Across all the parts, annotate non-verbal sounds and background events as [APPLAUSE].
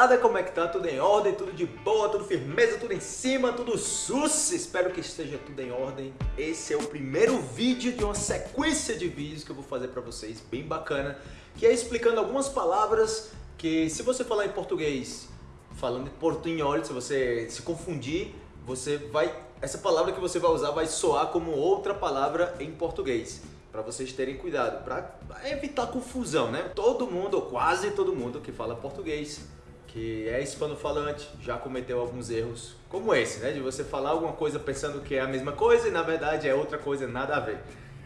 moçada, como é que tá? Tudo em ordem, tudo de boa, tudo firmeza, tudo em cima, tudo sus. Espero que esteja tudo em ordem. Esse é o primeiro vídeo de uma sequência de vídeos que eu vou fazer pra vocês, bem bacana, que é explicando algumas palavras que se você falar em português, falando em portunhol, se você se confundir, você vai essa palavra que você vai usar vai soar como outra palavra em português para vocês terem cuidado, para evitar confusão, né? Todo mundo, ou quase todo mundo que fala português, que é hispano-falante, já cometeu alguns erros como esse, né? De você falar alguma coisa pensando que é a mesma coisa e na verdade é outra coisa, nada a ver.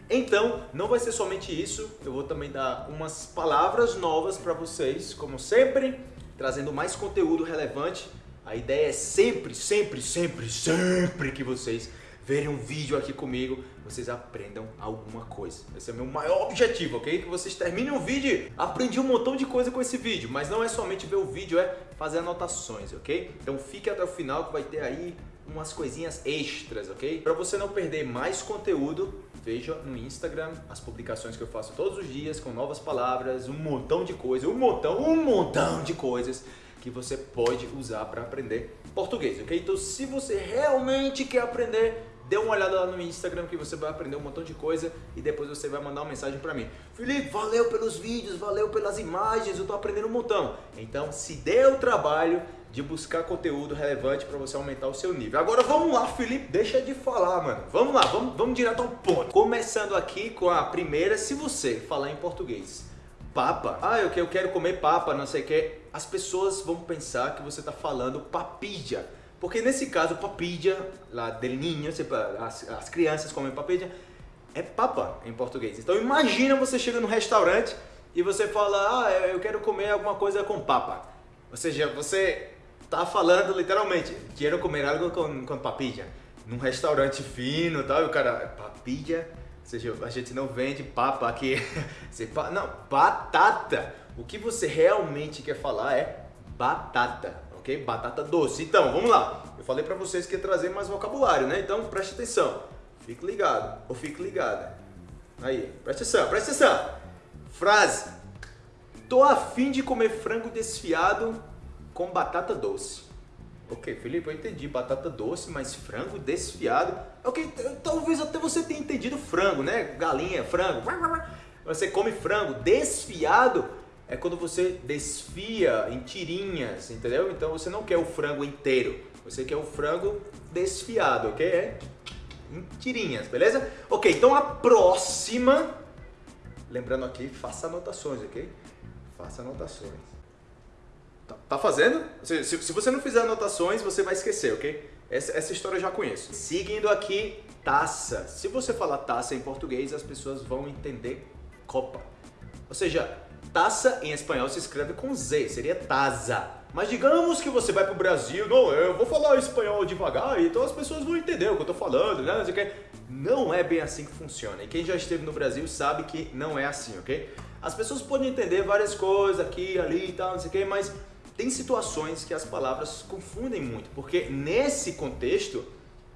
Então, não vai ser somente isso, eu vou também dar umas palavras novas para vocês, como sempre, trazendo mais conteúdo relevante. A ideia é sempre, sempre, sempre, sempre que vocês verem um vídeo aqui comigo, vocês aprendam alguma coisa. Esse é o meu maior objetivo, ok? Que vocês terminem o vídeo, aprendi um montão de coisa com esse vídeo, mas não é somente ver o vídeo, é fazer anotações, ok? Então fique até o final que vai ter aí umas coisinhas extras, ok? Para você não perder mais conteúdo, veja no Instagram as publicações que eu faço todos os dias com novas palavras, um montão de coisas, um montão, um montão de coisas que você pode usar para aprender português, ok? Então se você realmente quer aprender Dê uma olhada lá no Instagram que você vai aprender um montão de coisa e depois você vai mandar uma mensagem para mim. Felipe, valeu pelos vídeos, valeu pelas imagens, eu tô aprendendo um montão. Então, se dê o trabalho de buscar conteúdo relevante para você aumentar o seu nível. Agora vamos lá, Felipe, deixa de falar, mano. Vamos lá, vamos, vamos direto ao ponto. Começando aqui com a primeira, se você falar em português, papa, ah, eu quero comer papa, não sei o que, as pessoas vão pensar que você está falando papilha. Porque nesse caso, papilla, lá del niño, as, as crianças comem papilla, é papa em português. Então imagina você chega no restaurante e você fala, ah, eu quero comer alguma coisa com papa. Ou seja, você está falando literalmente, quero comer algo com, com papilla. Num restaurante fino e tal, e o cara, papilla? Ou seja, a gente não vende papa aqui. [LAUGHS] não, batata. O que você realmente quer falar é batata ok? Batata doce. Então, vamos lá. Eu falei para vocês que ia trazer mais vocabulário, né? Então, preste atenção. Fique ligado ou fique ligada. Aí, preste atenção, preste atenção. Frase. Tô afim de comer frango desfiado com batata doce. Ok, Felipe, eu entendi batata doce, mas frango desfiado. Ok, talvez até você tenha entendido frango, né? Galinha, frango. Você come frango desfiado é quando você desfia em tirinhas, entendeu? Então você não quer o frango inteiro, você quer o frango desfiado, ok? É em tirinhas, beleza? Ok, então a próxima, lembrando aqui, faça anotações, ok? Faça anotações. Tá, tá fazendo? Se, se, se, você não fizer anotações, você vai esquecer, ok? Essa, essa história eu já conheço. Seguindo aqui, taça. Se você falar taça em português, as pessoas vão entender copa. Ou seja, Taça em espanhol se escreve com Z, seria taza. Mas digamos que você vai para o Brasil, não, eu vou falar espanhol devagar, então as pessoas vão entender o que eu estou falando, né? Não é bem assim que funciona. E quem já esteve no Brasil sabe que não é assim, ok? As pessoas podem entender várias coisas aqui, ali e tal, não sei o que, mas tem situações que as palavras confundem muito, porque nesse contexto,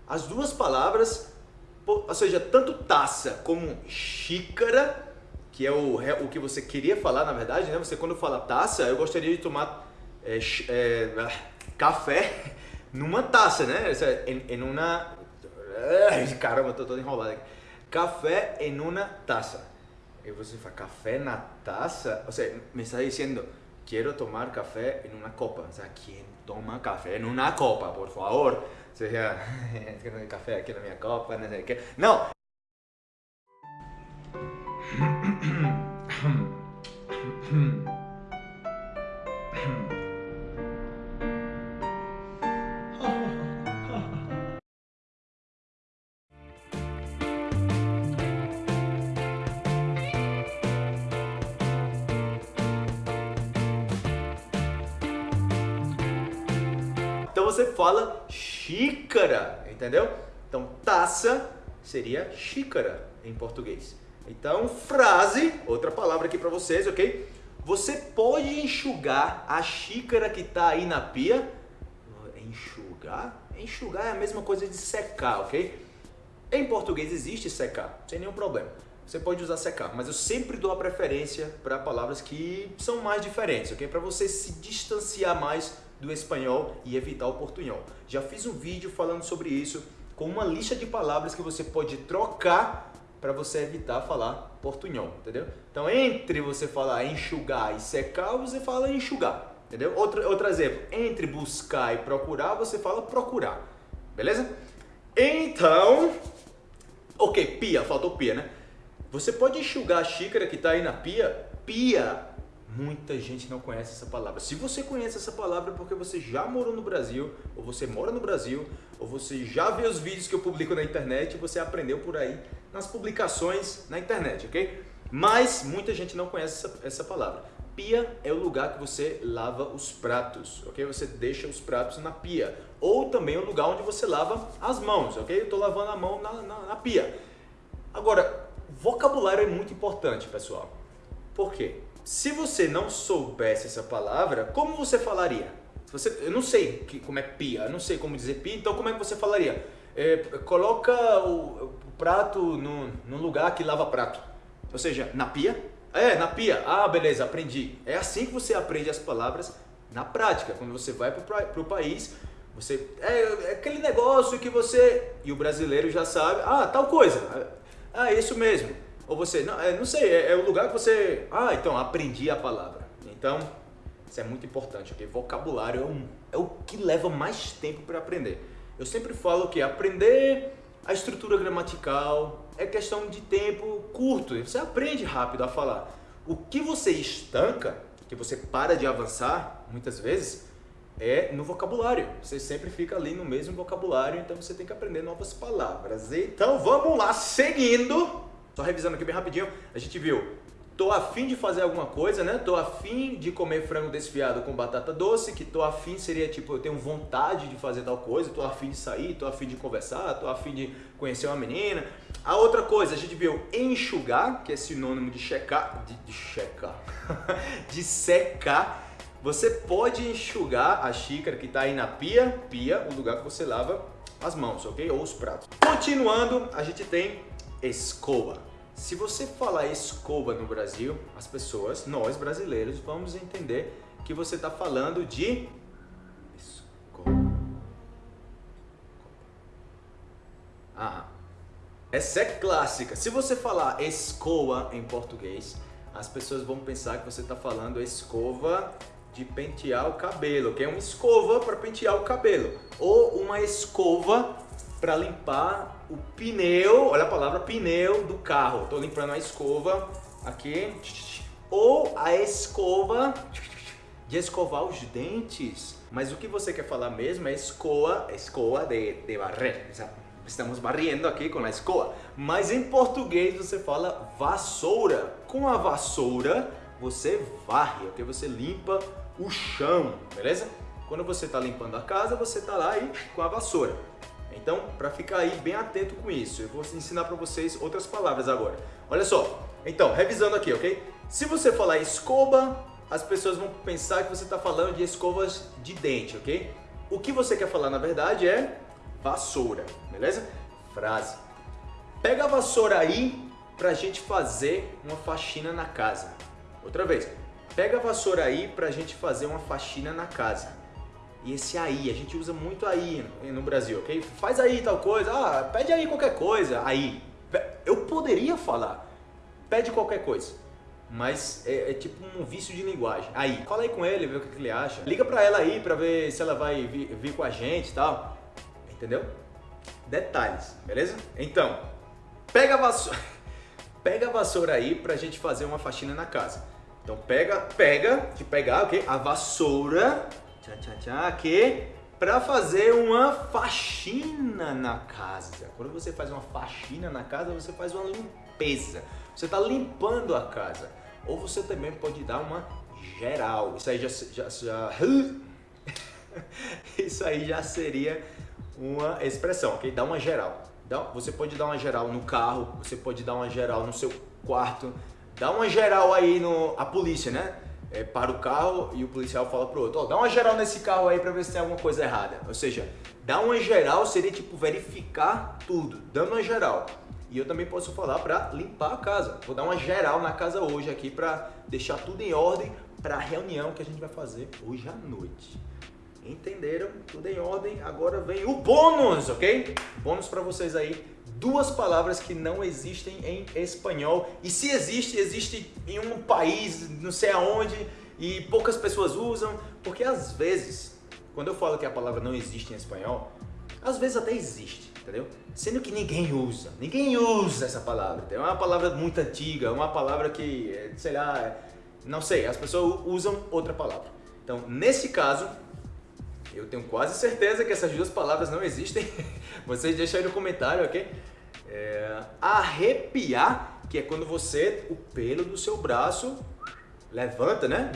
as duas palavras, ou seja, tanto taça como xícara, que é o, o que você queria falar, na verdade, né? Você quando fala taça, eu gostaria de tomar é, é, café [LAUGHS] numa taça, né? Em, em uma... Caramba, tô todo enrolado aqui. Café em uma taça. E você fala, café na taça? Ou seja, me está dizendo, quero tomar café em uma copa. O sea, quem toma café em uma copa, por favor? Ou seja, [LAUGHS] café aqui na minha copa, não sei o que. Não! Você fala xícara, entendeu? Então taça seria xícara em português. Então, frase, outra palavra aqui para vocês, ok? Você pode enxugar a xícara que está aí na pia? Enxugar? Enxugar é a mesma coisa de secar, ok? Em português existe secar, sem nenhum problema. você pode usar secar, mas eu sempre dou a preferência para palavras que são mais diferentes, ok? Para você se distanciar mais do espanhol e evitar o portunhol. Já fiz um vídeo falando sobre isso, com uma lista de palavras que você pode trocar para você evitar falar portunhol, entendeu? Então, entre você falar enxugar e secar, você fala enxugar, entendeu? Outro, outro exemplo, entre buscar e procurar, você fala procurar, beleza? Então, ok, pia, faltou pia, né? Você pode enxugar a xícara que está aí na pia? Pia. Muita gente não conhece essa palavra. Se você conhece essa palavra é porque você já morou no Brasil, ou você mora no Brasil, ou você já viu os vídeos que eu publico na internet você aprendeu por aí nas publicações na internet, ok? Mas muita gente não conhece essa, essa palavra. Pia é o lugar que você lava os pratos, ok? Você deixa os pratos na pia. Ou também o lugar onde você lava as mãos, ok? Eu estou lavando a mão na, na, na pia. Agora, Vocabulário é muito importante, pessoal. Por quê? Se você não soubesse essa palavra, como você falaria? Você, eu não sei que, como é pia, eu não sei como dizer pia, então como é que você falaria? É, coloca o, o, prato no, no lugar que lava prato. Ou seja, na pia? É, na pia. Ah, beleza, aprendi. É assim que você aprende as palavras na prática. Quando você vai para o país, você é, é, aquele negócio que você e o brasileiro já sabe. Ah, tal coisa. Ah, isso mesmo. Ou você, não, é, não sei, é, é, o lugar que você... Ah, então, aprendi a palavra. Então, isso é muito importante, ok? Vocabulário é, um, é o que leva mais tempo para aprender. Eu sempre falo que aprender a estrutura gramatical é questão de tempo curto. Você aprende rápido a falar. O que você estanca, que você para de avançar, muitas vezes, é no vocabulário. Você sempre fica ali no mesmo vocabulário, então você tem que aprender novas palavras. Então vamos lá, seguindo. Só revisando aqui bem rapidinho, a gente viu tô afim de fazer alguma coisa, né? Tô afim de comer frango desfiado com batata doce, que tô afim seria tipo, eu tenho vontade de fazer tal coisa, tô afim de sair, tô afim de conversar, tô afim de conhecer uma menina. A outra coisa, a gente viu enxugar, que é sinônimo de checar, de, de checar, [LAUGHS] de secar. Você pode enxugar a xícara que está aí na pia, pia, o lugar que você lava as mãos, ok? Ou os pratos. Continuando, a gente tem escova. Se você falar escova no Brasil, as pessoas, nós brasileiros, vamos entender que você está falando de escova. Ah, essa é clássica. Se você falar escova em português, as pessoas vão pensar que você está falando escova de pentear o cabelo, que é uma escova para pentear o cabelo, ou uma escova para limpar o pneu, olha a palavra pneu do carro. Estou limpando a escova aqui, ou a escova de escovar os dentes. Mas o que você quer falar mesmo é escoa, escoa de, de barrer. Estamos barrendo aqui com a escoa. Mas em português você fala vassoura. Com a vassoura você varre, ok? Você limpa o chão, beleza? Quando você está limpando a casa, você está lá aí com a vassoura. Então, para ficar aí bem atento com isso, eu vou ensinar para vocês outras palavras agora. Olha só, então, revisando aqui, ok? Se você falar escova, as pessoas vão pensar que você está falando de escovas de dente, ok? O que você quer falar, na verdade, é vassoura, beleza? Frase. Pega a vassoura aí pra gente fazer uma faxina na casa. Outra vez. Pega a vassoura aí pra gente fazer uma faxina na casa. E esse aí, a gente usa muito aí no Brasil, ok? Faz aí tal coisa, ah, pede aí qualquer coisa, aí. Eu poderia falar, pede qualquer coisa. Mas é, é, tipo um vício de linguagem. Aí, fala aí com ele, vê o que, ele acha. Liga pra ela aí pra ver se ela vai vir, vir com a gente e tal. Entendeu? Detalhes, beleza? Então, pega a vassoura, [LAUGHS] pega a vassoura aí pra gente fazer uma faxina na casa. Então pega, pega, de pegar, ok? A vassoura, tchá, tchá, tchá, aqui, para fazer uma faxina na casa. Quando você faz uma faxina na casa, você faz uma limpeza. Você está limpando a casa. Ou você também pode dar uma geral. Isso aí já, já, já [LAUGHS] isso aí já seria uma expressão, ok? Dá uma geral. Você pode dar uma geral no carro, você pode dar uma geral no seu quarto, dá uma geral aí no a polícia, né? É, para o carro e o policial fala pro outro, oh, dá uma geral nesse carro aí para ver se tem alguma coisa errada. Ou seja, dar uma geral seria tipo verificar tudo, dando uma geral. E eu também posso falar para limpar a casa. Vou dar uma geral na casa hoje aqui para deixar tudo em ordem para a reunião que a gente vai fazer hoje à noite. Entenderam? Tudo em ordem. Agora vem o bônus, ok? Bônus para vocês aí. Duas palavras que não existem em espanhol. E se existe, existe em um país, não sei aonde, e poucas pessoas usam. Porque às vezes, quando eu falo que a palavra não existe em espanhol, às vezes até existe, entendeu? Sendo que ninguém usa. Ninguém usa essa palavra. É uma palavra muito antiga, é uma palavra que, sei lá, não sei, as pessoas usam outra palavra. Então, nesse caso, eu tenho quase certeza que essas duas palavras não existem. [LAUGHS] Vocês deixam aí no comentário, ok? É, arrepiar, que é quando você, o pelo do seu braço levanta, né?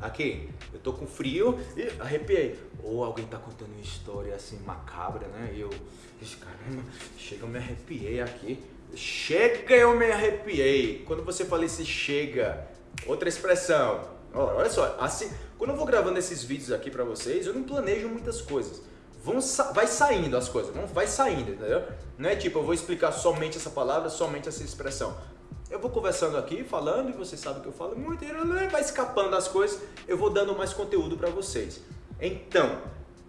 Aqui, eu tô com frio e arrepiei. Ou alguém tá contando uma história assim macabra, né? E eu, caramba, chega, eu me arrepiei aqui. Chega, eu me arrepiei. Quando você fala esse chega, outra expressão. Olha só, assim, quando eu vou gravando esses vídeos aqui pra vocês, eu não planejo muitas coisas. Vão, vai saindo as coisas, vão, vai saindo, entendeu? Não é tipo, eu vou explicar somente essa palavra, somente essa expressão. Eu vou conversando aqui, falando, e você sabe que eu falo muito, vai escapando as coisas, eu vou dando mais conteúdo pra vocês. Então,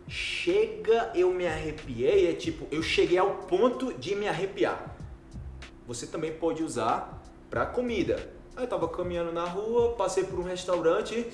chega eu me arrepiei, é tipo, eu cheguei ao ponto de me arrepiar. Você também pode usar pra comida. Aí tava caminhando na rua, passei por um restaurante,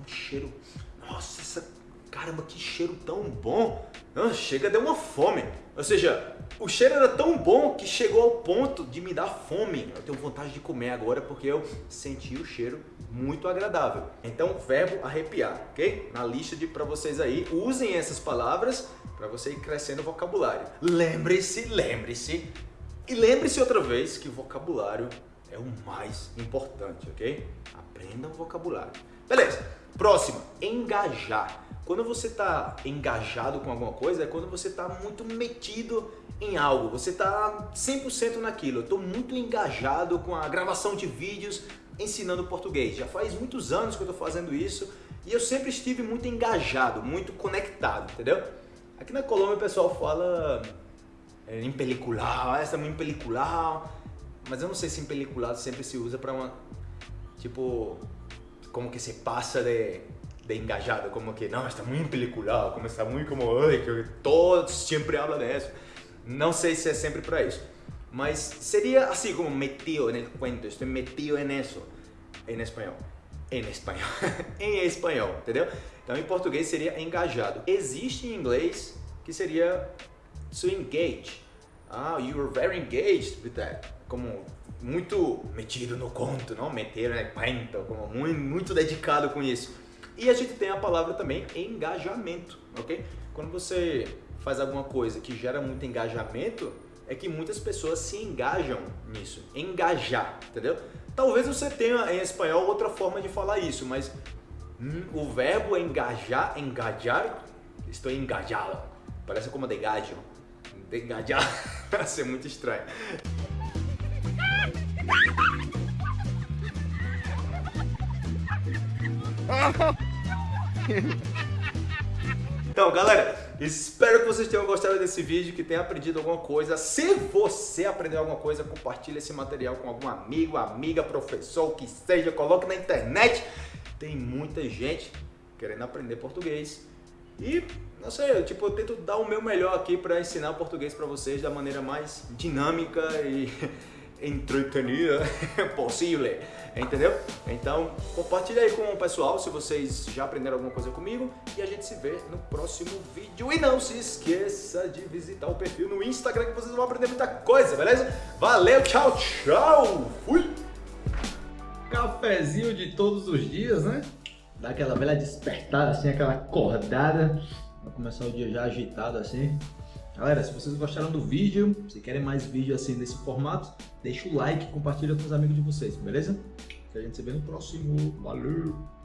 um cheiro, nossa, essa, caramba, que cheiro tão bom. Ah, chega, deu uma fome. Ou seja, o cheiro era tão bom que chegou ao ponto de me dar fome. Eu tenho vontade de comer agora porque eu senti o cheiro muito agradável. Então, verbo arrepiar, ok? Na lista de para vocês aí, usem essas palavras para você ir crescendo o vocabulário. Lembre-se, lembre-se e lembre-se outra vez que o vocabulário é o mais importante, ok? Aprenda o vocabulário. Beleza, próxima, engajar. Quando você está engajado com alguma coisa, é quando você está muito metido em algo, você está 100% naquilo. Eu estou muito engajado com a gravação de vídeos ensinando português. Já faz muitos anos que eu estou fazendo isso e eu sempre estive muito engajado, muito conectado, entendeu? Aqui na Colômbia o pessoal fala em pelicular, ah, essa é em pelicular, mas eu não sei se em peliculado sempre se usa para uma, tipo, como que se passa de de engajado, como que, não, está muito peliculado, como está muito como, ai, que todos sempre falam disso. Não sei se é sempre para isso, mas seria assim como metido no cuento, estou metido nisso, em espanhol. Em espanhol. [LAUGHS] em espanhol, entendeu? Então em português seria engajado. Existe em inglês que seria to engage. Ah, you are very engaged with that. Como muito metido no conto, não? Meter no cuento, como muito, muito dedicado com isso. E a gente tem a palavra também engajamento, ok? Quando você faz alguma coisa que gera muito engajamento, é que muitas pessoas se engajam nisso. Engajar, entendeu? Talvez você tenha em espanhol outra forma de falar isso, mas hum, o verbo engajar, engajar, estou engajado. Parece como de gajo. De engajar, vai ser muito estranho. Então, galera, espero que vocês tenham gostado desse vídeo, que tenham aprendido alguma coisa. Se você aprendeu alguma coisa, compartilhe esse material com algum amigo, amiga, professor, que seja, coloque na internet. Tem muita gente querendo aprender português. E, não sei, eu, tipo, eu tento dar o meu melhor aqui para ensinar português para vocês da maneira mais dinâmica e [LAUGHS] entretenida [LAUGHS] possível, entendeu? Então compartilha aí com o pessoal se vocês já aprenderam alguma coisa comigo e a gente se vê no próximo vídeo. E não se esqueça de visitar o perfil no Instagram que vocês vão aprender muita coisa, beleza? Valeu, tchau, tchau, fui! Cafezinho de todos os dias, né? Dá aquela velha despertada, assim, aquela acordada. Vai começar o dia já agitado assim. Galera, se vocês gostaram do vídeo, se querem mais vídeo assim nesse formato, deixa o like e compartilha com os amigos de vocês, beleza? Que a gente se vê no próximo. Valeu!